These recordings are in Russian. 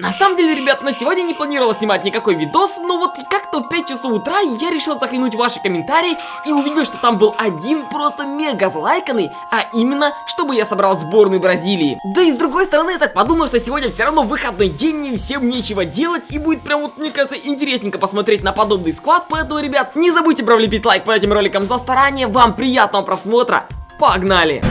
На самом деле, ребят, на сегодня не планировал снимать никакой видос, но вот как-то в 5 часов утра я решил заглянуть в ваши комментарии и увидел, что там был один просто мега залайканный, а именно, чтобы я собрал сборную Бразилии. Да и с другой стороны, я так подумал, что сегодня все равно выходной день, и всем нечего делать, и будет прям вот, мне кажется, интересненько посмотреть на подобный склад, поэтому, ребят, не забудьте влепить лайк под этим роликом за старание, вам приятного просмотра, погнали!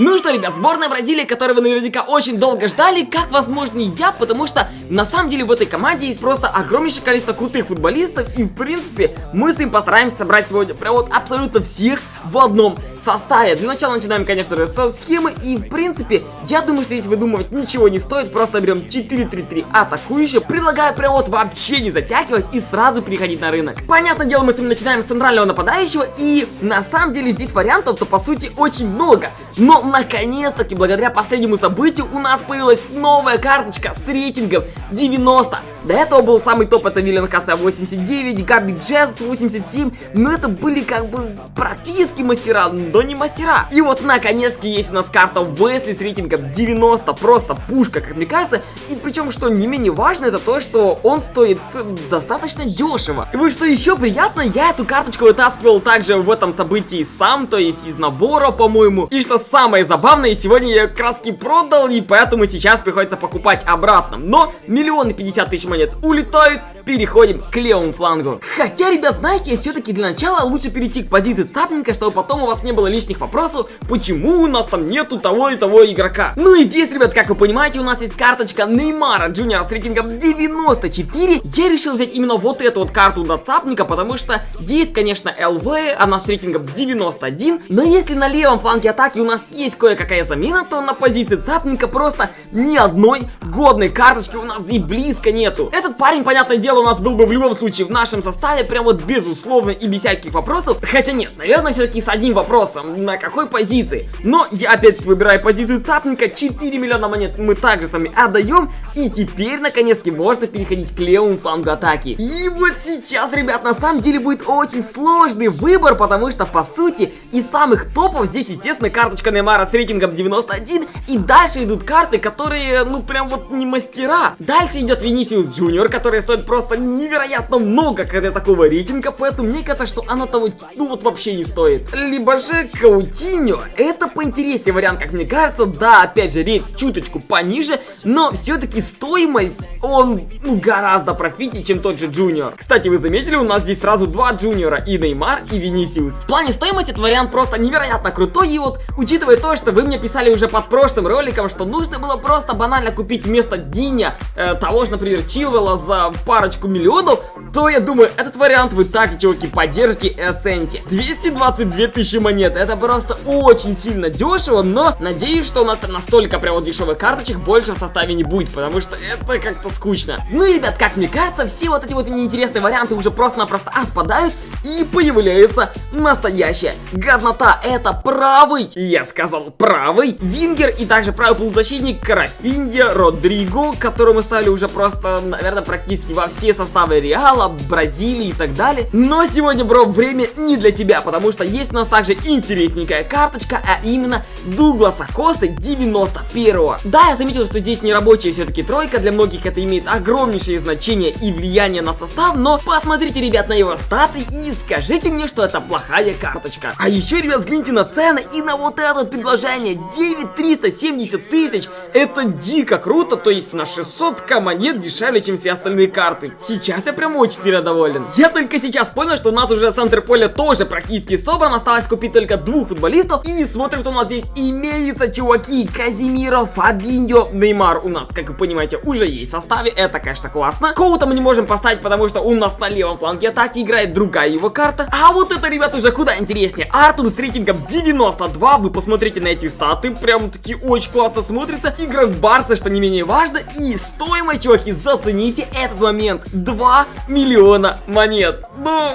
Ну что, ребят, сборная Бразилии, которую вы наверняка очень долго ждали, как возможно я, потому что на самом деле в этой команде есть просто огромнейшее количество крутых футболистов, и в принципе мы с ним постараемся собрать сегодня прям вот абсолютно всех в одном составе. Для начала начинаем, конечно же, со схемы, и в принципе, я думаю, что здесь выдумывать ничего не стоит, просто берем 4-3-3 атакующие, предлагаю прям вот вообще не затягивать и сразу переходить на рынок. Понятное дело, мы с вами начинаем с центрального нападающего, и на самом деле здесь вариантов-то по сути очень много, но наконец-таки, благодаря последнему событию, у нас появилась новая карточка с рейтингом 90. До этого был самый топ, это Виллен Хаса 89, Габи Джесс 87, но это были как бы практически мастера, но не мастера. И вот наконец-таки есть у нас карта Весли с рейтингом 90, просто пушка, как мне кажется. И причем, что не менее важно, это то, что он стоит достаточно дешево. И вот что еще приятно, я эту карточку вытаскивал также в этом событии сам, то есть из набора, по-моему. И что самое забавное, сегодня я краски продал, и поэтому сейчас приходится покупать обратно. Но миллионы пятьдесят тысяч монет улетают, переходим к левому флангу. Хотя, ребят, знаете, все-таки для начала лучше перейти к позиции цапника, чтобы потом у вас не было лишних вопросов, почему у нас там нету того и того игрока. Ну и здесь, ребят, как вы понимаете, у нас есть карточка Неймара Джуниора с рейтингом 94. Я решил взять именно вот эту вот карту на цапника, потому что здесь, конечно, ЛВ, она с рейтингом 91, но если на левом фланге атаки у нас есть кое-какая замена, то на позиции цапника просто ни одной годной карточки у нас и близко нету. Этот парень, понятное дело, у нас был бы в любом случае в нашем составе, прям вот безусловно и без всяких вопросов. Хотя нет, наверное, все-таки с одним вопросом, на какой позиции. Но я опять выбираю позицию цапника, 4 миллиона монет мы также сами отдаем. И теперь, наконец-таки, можно переходить к левому флангу атаки. И вот сейчас, ребят, на самом деле будет очень сложный выбор, потому что, по сути, из самых топов здесь, естественно, карточка Неймара с рейтингом 91. И дальше идут карты, которые, ну, прям вот не мастера. Дальше идет Венисиус Джуниор, который стоит просто невероятно много для такого рейтинга, поэтому мне кажется, что она того, ну вот вообще не стоит. Либо же Каутиньо, это поинтереснее вариант, как мне кажется, да, опять же, рейт чуточку пониже, но все-таки стоимость, он, ну, гораздо профитнее, чем тот же Джуниор. Кстати, вы заметили, у нас здесь сразу два Джуниора, и Неймар, и Венисиус. В плане стоимости этот вариант просто невероятно крутой, и вот, учитывая то, что вы мне писали уже под прошлым роликом, что нужно было просто банально купить вместо Диня э, того же, например, Чилвелла за парочку миллионов, то я думаю, этот вариант вы также, чуваки, поддержите и оцените. 222 тысячи монет, это просто очень сильно дешево, но надеюсь, что на настолько прям вот дешевых карточек больше в составе не будет, потому что это как-то скучно. Ну и, ребят, как мне кажется, все вот эти вот неинтересные варианты уже просто-напросто отпадают, и появляется настоящая годнота. Это правый, я сказал правый, Вингер и также правый полузащитник Карафинья Родриго, которого мы ставили уже просто, наверное, практически во все составы Реала, Бразилии и так далее. Но сегодня, бро, время не для тебя, потому что есть у нас также интересненькая карточка, а именно Дугласа Косты 91 -го. Да, я заметил, что здесь не рабочая все-таки тройка, для многих это имеет огромнейшее значение и влияние на состав, но посмотрите, ребят, на его статы и скажите мне, что это плохая карточка. А еще, ребят, взгляните на цены и на вот это предложение, 9370 тысяч, это дико круто, то есть на 600к монет дешевле, чем все остальные карты. Сейчас я прям очень сильно доволен. Я только сейчас понял, что у нас уже центр поля тоже практически собран. Осталось купить только двух футболистов. И смотрим, что у нас здесь имеется, чуваки. Казимиро, Фабиньо, Неймар у нас, как вы понимаете, уже есть в составе. Это, конечно, классно. Коута мы не можем поставить, потому что у нас на левом фланге атаки играет другая его карта. А вот это, ребят, уже куда интереснее. Артур с рейтингом 92. Вы посмотрите на эти статы. Прям таки очень классно смотрится. Игрок Барса, что не менее важно. И стоимость, чуваки, зацените этот момент. 2 миллиона монет. Ну,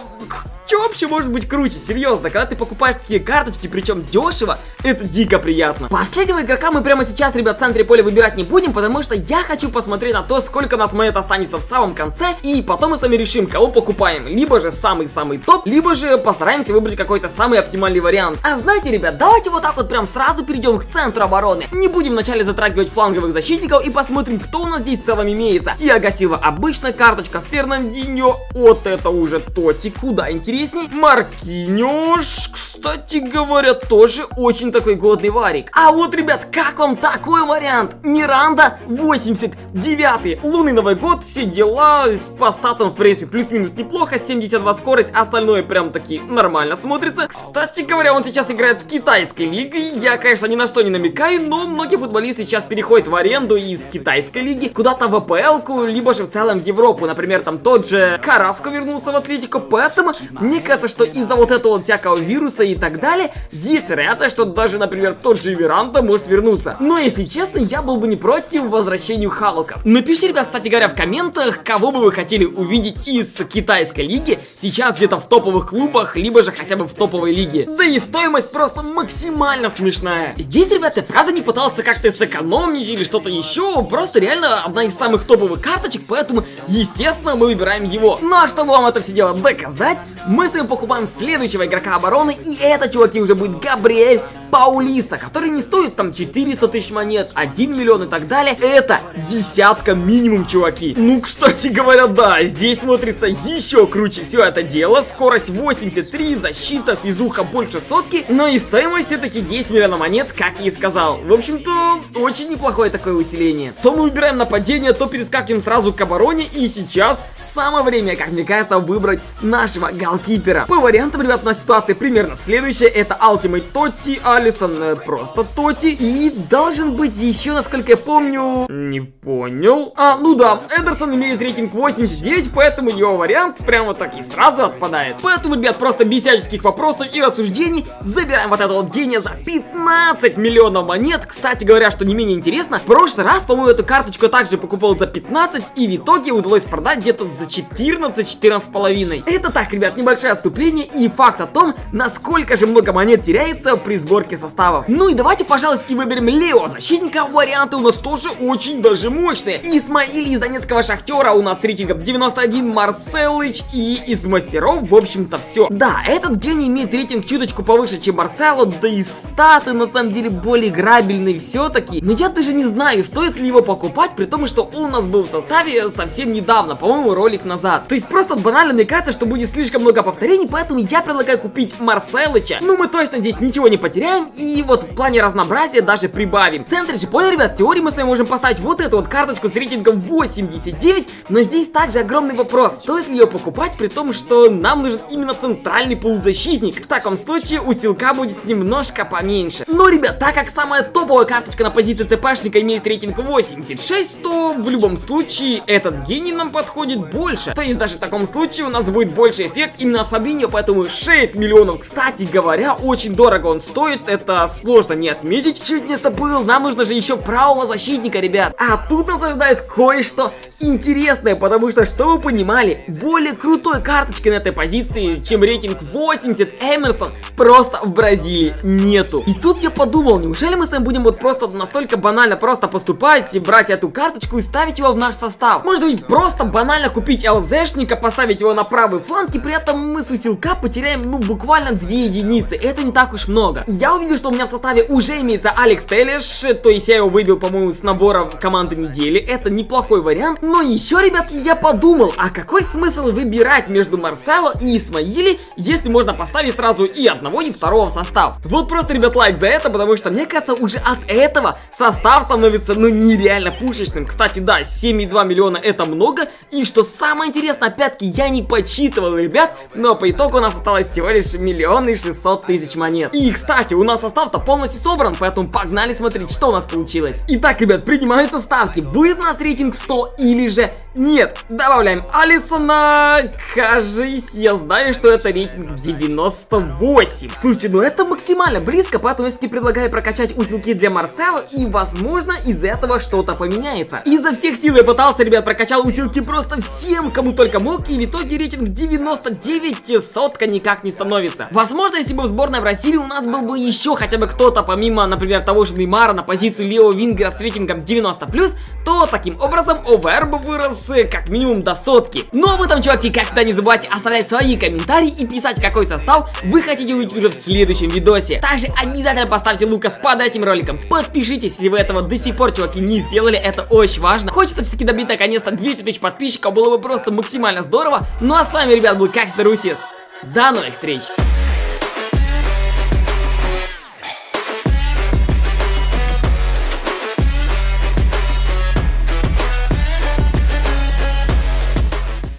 что вообще может быть круче? Серьезно, когда ты покупаешь такие карточки, причем дешево, это дико приятно. Последнего игрока мы прямо сейчас, ребят, в центре поля выбирать не будем, потому что я хочу посмотреть на то, сколько нас монет останется в самом конце, и потом мы сами решим, кого покупаем. Либо же самый-самый топ, либо же постараемся выбрать какой-то самый оптимальный вариант. А знаете, ребят, давайте вот так вот прям сразу перейдем к центру обороны. Не будем вначале затрагивать фланговых защитников и посмотрим, кто у нас здесь в целом имеется. Тиаго обычная карточка, Фернандиньо, вот это уже Тоти, куда интересней. Маркиньош, кстати говоря, тоже очень такой годный варик. А вот, ребят, как вам такой вариант? Миранда 89 лунный Новый год, все дела, по статам, в принципе, плюс-минус неплохо, 72 скорость, остальное прям таки нормально смотрится. Кстати говоря, он сейчас играет в китайской лиге, я, конечно, ни на что не намекаю, но многие футболисты сейчас переходят в аренду из китайской лиги куда-то в АПЛ, либо же в целом в Европу, например, там тот же Караско вернулся в Атлетику, поэтому мне кажется, что из-за вот этого вот всякого вируса и так далее, есть вероятность, что даже, например, тот же Веранта может вернуться. Но, если честно, я был бы не против возвращению Халка. Напишите, ребят, кстати говоря, в комментах, кого бы вы хотели увидеть из китайской лиги, сейчас где-то в топовых клубах, либо же хотя бы в топовой лиге. Да и стоимость просто максимально смешная. Здесь, ребята, правда не пытался как-то сэкономнить или что-то еще, просто реально одна из самых топовых карточек, поэтому, естественно, мы выбираем его. Ну а чтобы вам это все дело доказать, мы с вами покупаем следующего игрока обороны, и это, чуваки, уже будет Габриэль Паулиса, который не стоит там 400 тысяч монет, 1 миллион и так далее. Это десятка минимум, чуваки. Ну, кстати говоря, да, здесь смотрится еще круче все это дело. Скорость 83, защита, физуха больше сотки, но и стоимость все-таки 10 миллионов монет, как я и сказал. В общем-то, очень неплохое такое усиление. То мы выбираем нападение, то перескакиваем сразу к обороне, и сейчас самое время, как мне кажется, выбрать нашего голкипера. По вариантам, ребят, у нас ситуация примерно следующая. Это Ultimate Тотти, Алисон, э, просто Тотти. И должен быть еще, насколько я помню... Не понял. А, ну да, Эдерсон имеет рейтинг 89, поэтому его вариант прямо так и сразу отпадает. Поэтому, ребят, просто без всяческих вопросов и рассуждений забираем вот этого гения за 15 миллионов монет. Кстати говоря, что не менее интересно, в прошлый раз, по-моему, эту карточку также покупал за 15, и в итоге удалось продать где-то за 14-14 половиной. Это так, ребят, небольшое отступление и факт о том, насколько же много монет теряется при сборке составов. Ну и давайте, пожалуйста, выберем Лео, защитника. Варианты у нас тоже очень даже мощные. Исмаили из Донецкого Шахтера у нас рейтингом 91, Марселыч и из мастеров, в общем-то, все. Да, этот гений имеет рейтинг чуточку повыше, чем Марсело, да и статы на самом деле более играбельные все-таки. Но я даже не знаю, стоит ли его покупать, при том, что он у нас был в составе совсем недавно, по-моему, ролик назад. То есть просто банально мне кажется, что будет слишком много повторений, поэтому я предлагаю купить Марселыча. Ну, мы точно здесь ничего не потеряем, и вот в плане разнообразия даже прибавим. В центре же поля, ребят, в теории мы с вами можем поставить вот эту вот карточку с рейтингом 89, но здесь также огромный вопрос, стоит ли ее покупать, при том, что нам нужен именно центральный полузащитник. В таком случае у Силка будет немножко поменьше. Но, ребят, так как самая топовая карточка на позиции ЦПшника имеет рейтинг 86, то в любом случае этот гений нам подходит больше. То есть даже в таком случае у нас будет больше эффект именно от Фабиньо, поэтому 6 миллионов. Кстати говоря, очень дорого он стоит, это сложно не отметить. Чуть не забыл, нам нужно же еще правого защитника, ребят. А тут нас ожидает кое-что интересное, потому что, что вы понимали, более крутой карточки на этой позиции, чем рейтинг 80 Эмерсон, просто в Бразилии нету. И тут я подумал, неужели мы с вами будем вот просто настолько банально просто поступать, брать эту карточку и ставить его в наш состав? Может быть, просто банально купить ЛЗшника, поставить его на правый фланг, и при этом мы с усилка потеряем, ну, буквально 2 единицы. Это не так уж много. Я увидел, что у меня в составе уже имеется Алекс Телеш, то есть я его выбил, по-моему, с набора команды недели. Это неплохой вариант. Но еще, ребят, я подумал, а какой смысл выбирать между Марсело и Исмаили, если можно поставить сразу и одного, и второго в состав? Вот просто, ребят, лайк за это, потому что, мне кажется, уже от этого состав становится, ну, нереально пушечным. Кстати, да, 7,2 миллиона это много. И что самое интересное, опять-таки, я не подсчитывал, ребят, но по итогу у нас осталось всего лишь миллион и 600 тысяч монет. И, кстати, у нас состав-то полностью собран, поэтому погнали смотреть, что у нас получилось. Итак, ребят, принимаются ставки. Будет у нас рейтинг 100 или же Нет, добавляем Алисона. Кажись, я знаю, что это рейтинг 98. Слушайте, ну это максимально близко, поэтому я предлагаю прокачать усилки для Марсела, и возможно из этого что-то поменяется. Изо всех сил я пытался, ребят, прокачал усилки просто всем, кому только мог, и в итоге рейтинг 99 сотка никак не становится. Возможно, если бы в сборной России у нас был бы еще хотя бы кто-то, помимо, например, того же Неймара на позицию Лео Вингера с рейтингом 90+, то таким образом ОВР бы вырос э, как минимум до сотки. Ну, об этом, чуваки, как всегда, не забывайте оставлять свои комментарии и писать, какой состав вы хотите увидеть уже в следующем видосе. Также обязательно поставьте лукас под этим роликом. Подпишитесь, если вы этого до сих пор, чуваки, не сделали, это очень важно. Хочется все-таки добить наконец-то 200 тысяч подписчиков, было бы просто максимально здорово. Ну а с вами, ребят, был как Русис. До новых встреч!